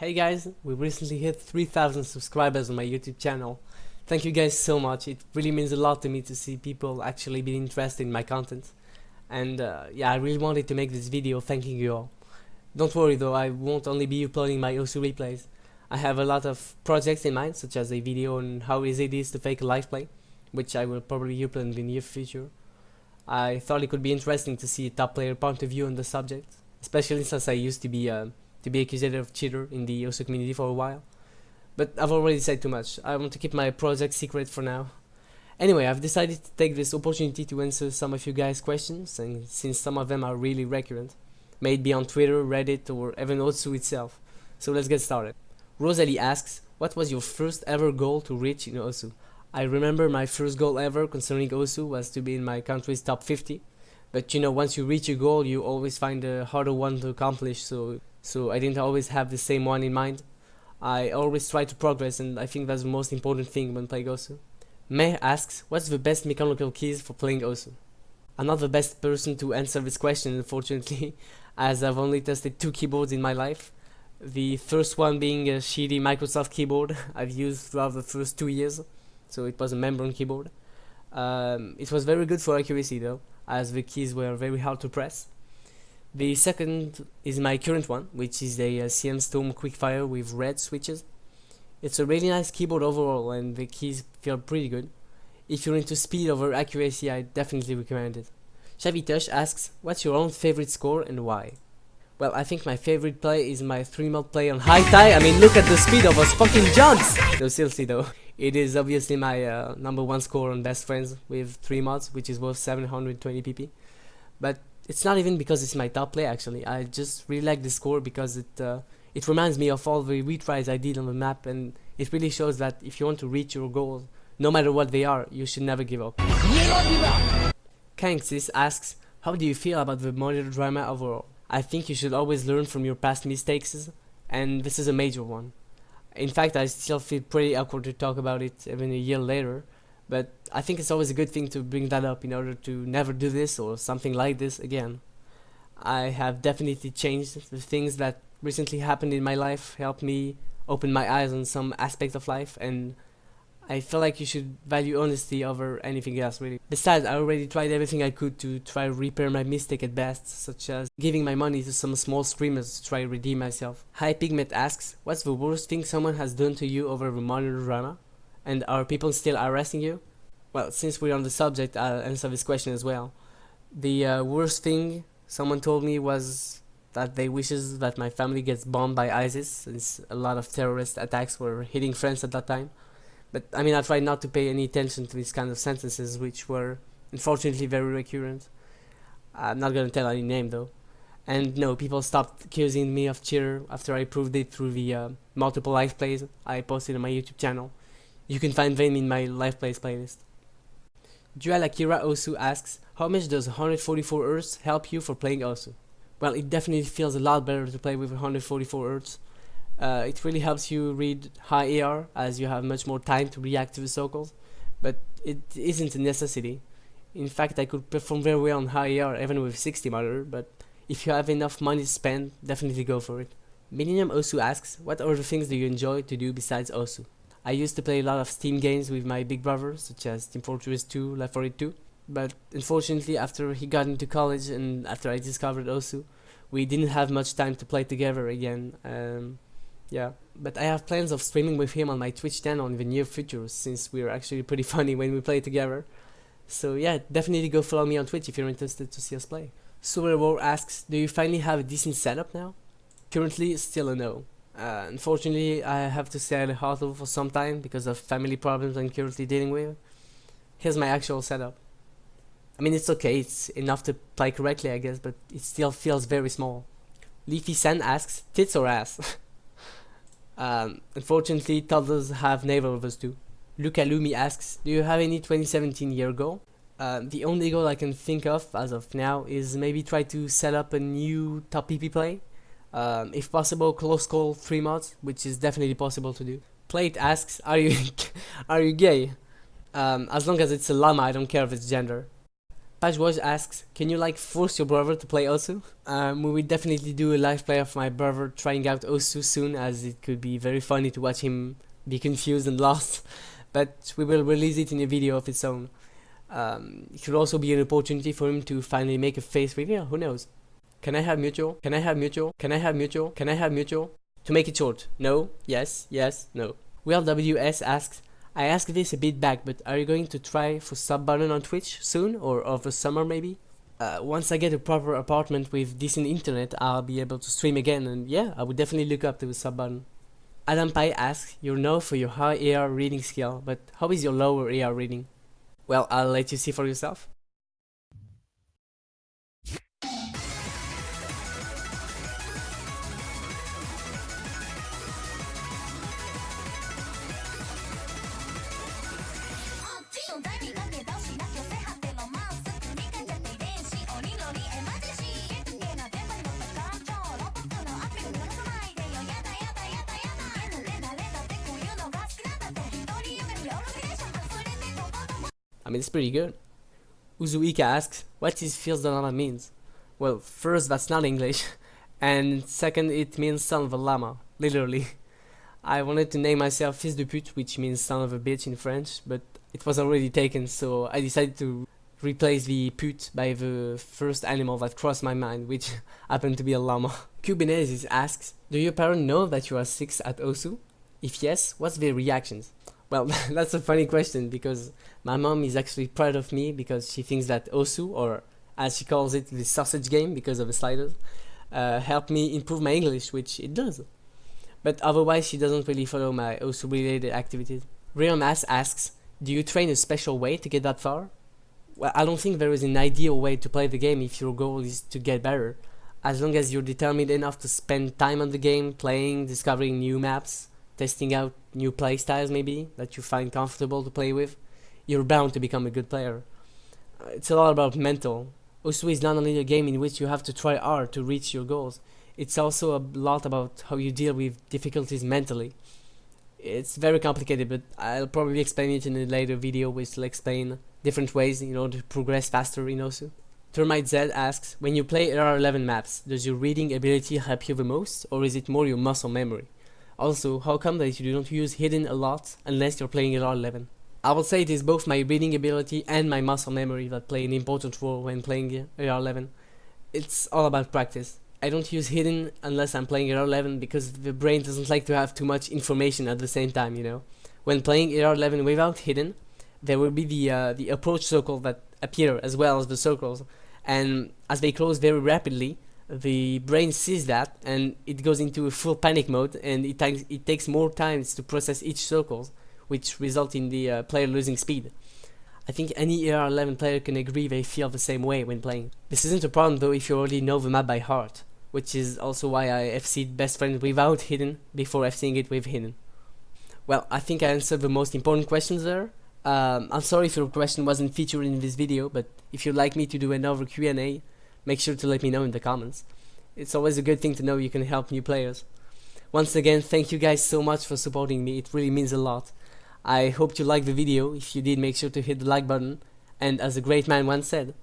Hey guys, we recently hit 3000 subscribers on my YouTube channel. Thank you guys so much, it really means a lot to me to see people actually be interested in my content. And uh, yeah, I really wanted to make this video thanking you all. Don't worry though, I won't only be uploading my Osu replays. I have a lot of projects in mind, such as a video on how easy it is to fake a live play, which I will probably upload in the near future. I thought it could be interesting to see a top player point of view on the subject, especially since I used to be uh, to be accused of cheater in the Osu community for a while. But I've already said too much. I want to keep my project secret for now. Anyway, I've decided to take this opportunity to answer some of you guys' questions, and since some of them are really recurrent, may it be on Twitter, Reddit, or even Osu itself. So let's get started. Rosalie asks, what was your first ever goal to reach in Osu? I remember my first goal ever concerning Osu was to be in my country's top 50. But you know, once you reach a goal, you always find a harder one to accomplish, so so I didn't always have the same one in mind. I always try to progress and I think that's the most important thing when playing Osu. May asks, what's the best mechanical keys for playing Osu? I'm not the best person to answer this question unfortunately, as I've only tested two keyboards in my life. The first one being a shitty Microsoft keyboard I've used throughout the first two years, so it was a membrane keyboard. Um, it was very good for accuracy though, as the keys were very hard to press. The second is my current one, which is a, a CM Storm Quickfire with red switches. It's a really nice keyboard overall and the keys feel pretty good. If you're into speed over accuracy, I definitely recommend it. Shavitosh asks, what's your own favorite score and why? Well, I think my favorite play is my 3 mod play on high tie. I mean, look at the speed of those fucking jugs! No, seriously though. It is obviously my uh, number one score on Best Friends with 3 mods, which is worth 720 pp. But it's not even because it's my top play actually. I just really like the score because it uh, it reminds me of all the retries I did on the map and it really shows that if you want to reach your goals, no matter what they are, you should never give up. Kanksis asks, how do you feel about the monitor drama overall? I think you should always learn from your past mistakes and this is a major one. In fact, I still feel pretty awkward to talk about it even a year later but I think it's always a good thing to bring that up in order to never do this or something like this again. I have definitely changed. The things that recently happened in my life helped me open my eyes on some aspects of life and I feel like you should value honesty over anything else really. Besides, I already tried everything I could to try to repair my mistake at best, such as giving my money to some small streamers to try to redeem myself. Hi Pigment asks, what's the worst thing someone has done to you over the monitor drama? And are people still arresting you? Well, since we're on the subject, I'll answer this question as well. The uh, worst thing someone told me was that they wishes that my family gets bombed by ISIS, since a lot of terrorist attacks were hitting France at that time. But I mean, I tried not to pay any attention to these kind of sentences, which were unfortunately very recurrent. I'm not gonna tell any name though. And no, people stopped accusing me of cheater after I proved it through the uh, multiple live plays I posted on my YouTube channel. You can find them in my live plays playlist. Dual Akira Osu asks, how much does 144 Hz help you for playing Osu? Well, it definitely feels a lot better to play with 144 Hz. Uh, it really helps you read high AR as you have much more time to react to the circles, but it isn't a necessity. In fact, I could perform very well on high AR even with 60 monitor, but if you have enough money to spend, definitely go for it. Millennium Osu asks, what other things do you enjoy to do besides Osu? I used to play a lot of Steam games with my big brother, such as Team Fortress 2, Left 4 Dead 2. But unfortunately, after he got into college and after I discovered Osu, we didn't have much time to play together again. Um, yeah, but I have plans of streaming with him on my Twitch channel in the near future, since we're actually pretty funny when we play together. So yeah, definitely go follow me on Twitch if you're interested to see us play. Super War asks, do you finally have a decent setup now? Currently, still a no. Uh, unfortunately, I have to stay at a hotel for some time because of family problems I'm currently dealing with. Here's my actual setup. I mean, it's okay, it's enough to play correctly, I guess, but it still feels very small. Leafy Sen asks, tits or ass? um, unfortunately, toddlers have neither of us do. Luca Lumi asks, do you have any 2017 year goal? Uh, the only goal I can think of as of now is maybe try to set up a new top PP play um, if possible, close call three mods, which is definitely possible to do. Plate asks, are you are you gay? Um, as long as it's a llama, I don't care if it's gender. Pajwaj asks, can you like force your brother to play Osu? Um, we will definitely do a live play of my brother trying out Osu soon as it could be very funny to watch him be confused and lost. But we will release it in a video of its own. Um, it could also be an opportunity for him to finally make a face reveal, who knows. Can I have mutual? Can I have mutual? Can I have mutual? Can I have mutual? To make it short, no, yes, yes, no. Well WS asks, I asked this a bit back, but are you going to try for sub button on Twitch soon or over summer maybe? Uh, once I get a proper apartment with decent internet, I'll be able to stream again, and yeah, I would definitely look up to the sub button. Adam Pai asks, you're known for your high AR reading skill, but how is your lower AR reading? Well, I'll let you see for yourself. I mean, it's pretty good. Uzuika asks, what is Llama means? Well, first, that's not English, and second, it means son of a llama, literally. I wanted to name myself Fils de pute, which means son of a bitch in French, but it was already taken, so I decided to replace the pute by the first animal that crossed my mind, which happened to be a llama. Cubanese asks, do your parents know that you are 6 at Osu? If yes, what's their reactions? Well, that's a funny question because my mom is actually proud of me because she thinks that Osu, or as she calls it, the sausage game because of the sliders, uh, helped me improve my English, which it does. But otherwise, she doesn't really follow my Osu related activities. Real Mass asks, do you train a special way to get that far? Well, I don't think there is an ideal way to play the game if your goal is to get better. As long as you're determined enough to spend time on the game, playing, discovering new maps, testing out new playstyles maybe that you find comfortable to play with, you're bound to become a good player. Uh, it's a lot about mental. Osu is not only a game in which you have to try hard to reach your goals, it's also a lot about how you deal with difficulties mentally. It's very complicated, but I'll probably explain it in a later video which will explain different ways in order to progress faster in Osu. Termite Z asks, when you play AR11 maps, does your reading ability help you the most, or is it more your muscle memory? Also, how come that you don't use hidden a lot unless you're playing AR11? I will say it is both my reading ability and my muscle memory that play an important role when playing AR11. It's all about practice. I don't use hidden unless I'm playing AR11 because the brain doesn't like to have too much information at the same time, you know. When playing AR11 without hidden, there will be the uh, the approach circle that appear as well as the circles, and as they close very rapidly, the brain sees that and it goes into a full panic mode and it, takes it takes more time to process each circle which result in the uh, player losing speed. I think any AR11 player can agree they feel the same way when playing. This isn't a problem though if you already know the map by heart, which is also why I FC'd best friend without hidden before FCing it with hidden. Well, I think I answered the most important questions there. Um, I'm sorry if your question wasn't featured in this video, but if you'd like me to do another Q&A, make sure to let me know in the comments. It's always a good thing to know you can help new players. Once again, thank you guys so much for supporting me, it really means a lot. I hope you liked the video, if you did make sure to hit the like button, and as a great man once said,